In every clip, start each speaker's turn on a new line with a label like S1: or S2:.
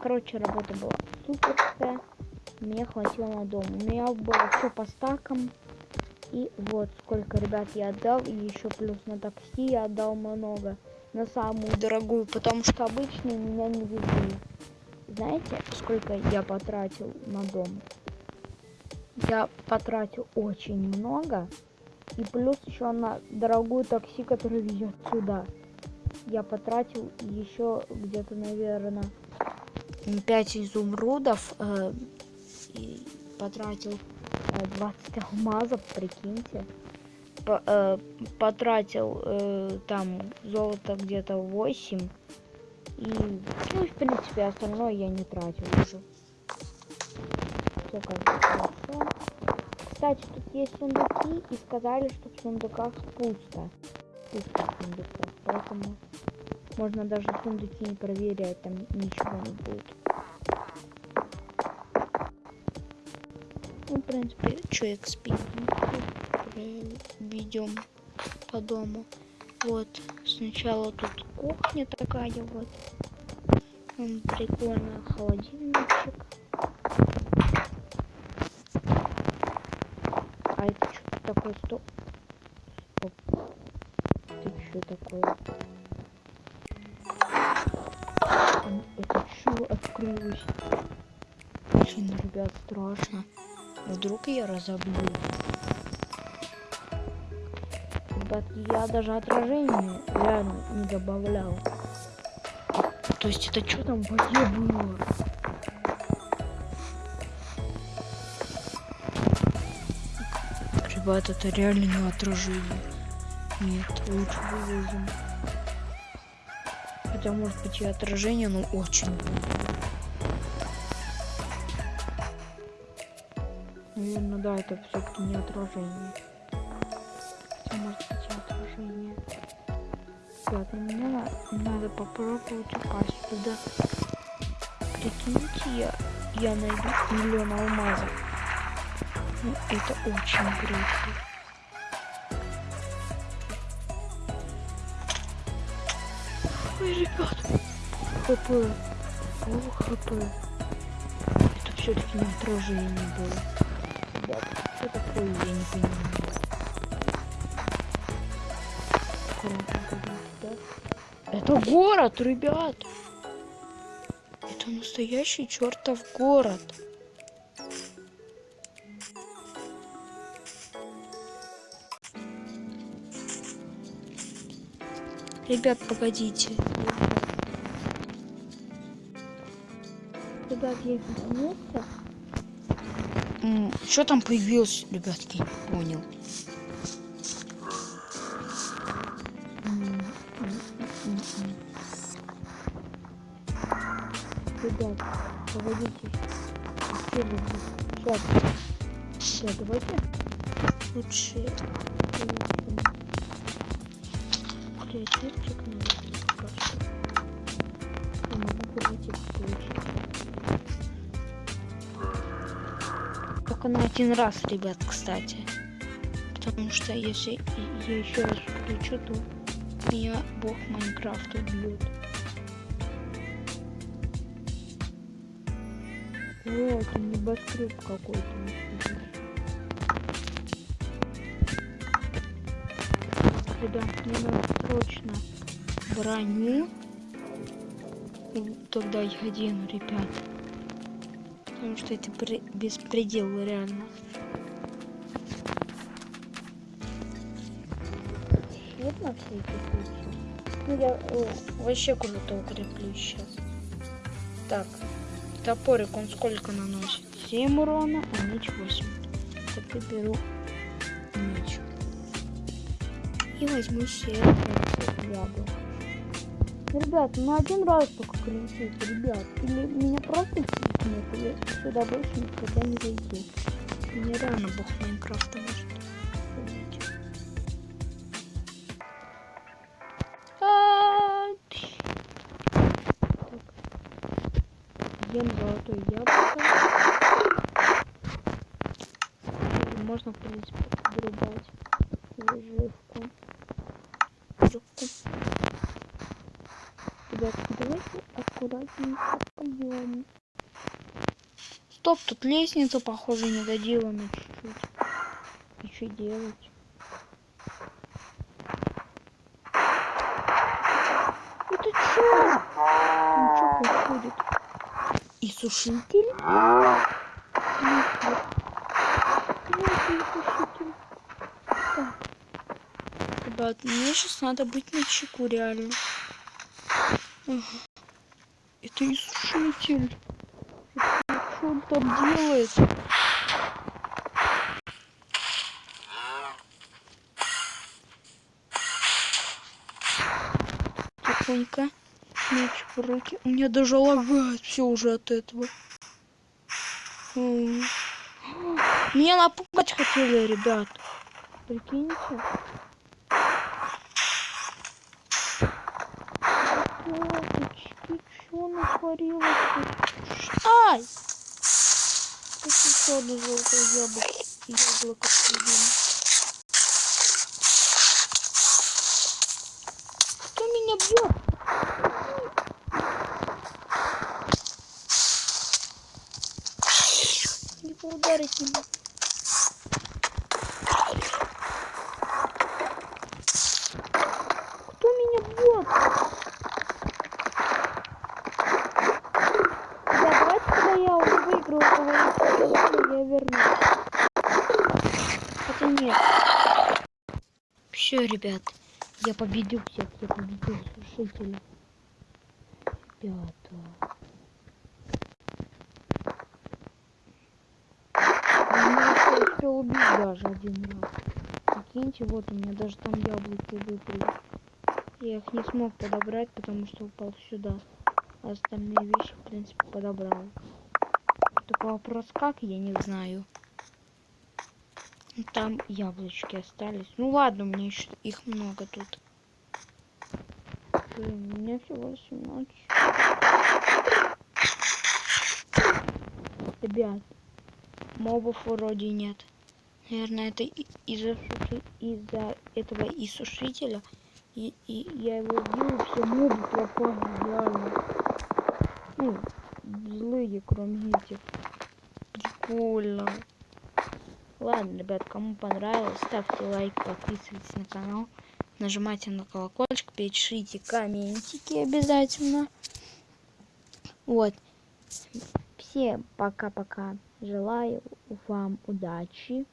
S1: короче, работа была суперская. Мне хватило на дом. У меня было все по стакам. И вот сколько, ребят, я отдал. И еще плюс на такси я отдал много. На самую дорогую, потому что обычно меня не везли. Знаете, сколько я потратил на дом? Я потратил очень много. И плюс еще на дорогую такси, которая везет сюда. Я потратил еще где-то, наверное, 5 изумрудов. Э, и потратил э, 20 алмазов, прикиньте. По, э, потратил э, там золото где-то 8. И, ну, в принципе, остальное я не тратил уже. Все хорошо. Кстати, тут есть сундуки, и сказали, что в сундуках пусто. Пусто в сундуках, поэтому можно даже сундуки не проверять, там ничего не будет. Ну, в принципе, что XP ведем по дому. Вот, сначала тут кухня такая вот. Он прикольный холодильничек. А это что такое? Стоп. Ребят, страшно. Вдруг я разобью. Ребят, я даже отражение реально не добавлял. То есть это что там в было? Ребят, это реально не отражение. Нет, лучше вывезем. Хотя может быть и отражение, но очень. Наверное, да, это все-таки не отражение. Хотя может быть отражение. Ребята, мне надо, попробовать упасть туда. Прикиньте, я, я найду миллион алмазов. Ну, это очень круто. Ой, ребят, хп, о, хп. Это все-таки не отражение было ребят. Что такое, я не понимаю. Это город, ребят. Это настоящий чертов город. Ребят, погодите. Ребят, я вернулся. Что там появилось, ребятки? Понял. Ребят, погодите. Сейчас. Сейчас, давайте. Лучше. Креативчик что. Я могу креатив только на один раз, ребят, кстати. Потому что если я еще раз включу, то меня бог Майнкрафта убьет. О, это небоскреб какой-то. Ребят, мне надо срочно броню. Тогда я одену, ребят. Потому что это беспредел реально. Вот на всякий случай. Ну я о, вообще круто укреплю сейчас. Так, топорик он сколько наносит? 7 урона, а меч 8. Так я беру меч. И возьму себе яблоко. Ребят, ну один раз только кричите, ребят. Или меня просто нет, или сюда больше никогда не зайти. Мне рано бог Майнкрафта может. Ем золотое яблоко. Можно, в принципе, вырубать выживку. Ребят, давайте аккуратненько пойдем. Стоп, тут лестница, похоже, не доделана чуть-чуть. И что делать? Это что? Там что происходит? И сушитель? Ребят, мне сейчас надо быть на чеку, реально. Это не сушитель. Что он там делает? Тихонько. Меч в руки. У меня даже лагает все уже от этого. Меня напугать хотели, ребят. Прикиньте. Что натворилось? Ай! Как еще одно золотое яблоко. Яблоко съедим. Кто меня бьет? Его ударить не могу. Кто меня бьет? Да, давайте, когда я уже выиграю этого я вернусь. Хотя нет. Все, ребят, я победил всех, я победил сушителя. Ребята. Меня успел убить даже один раз. Прикиньте, вот у меня даже там яблоки выпали. Я их не смог подобрать, потому что упал сюда. А остальные вещи, в принципе, подобрал. Только вопрос как, я не знаю. Там яблочки остались. Ну ладно, меня еще их много тут. Блин, у меня всего 18. Ребят, мобов вроде нет. Наверное, это из-за из-за этого и сушителя. И, и я его убил, все мобы пропали, реально. Ну, злые, кроме этих. Прикольно. Ладно, ребят, кому понравилось, ставьте лайк, подписывайтесь на канал, нажимайте на колокольчик, пишите комментики обязательно. Вот. Всем пока-пока. Желаю вам удачи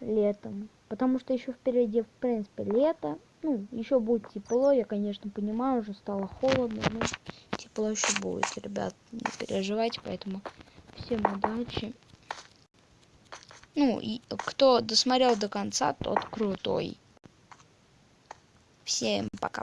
S1: летом. Потому что еще впереди, в принципе, лето. Ну, еще будет тепло. Я, конечно, понимаю, уже стало холодно, но тепло еще будет, ребят. Не переживайте, поэтому всем удачи. Ну, и кто досмотрел до конца, тот крутой. Всем пока.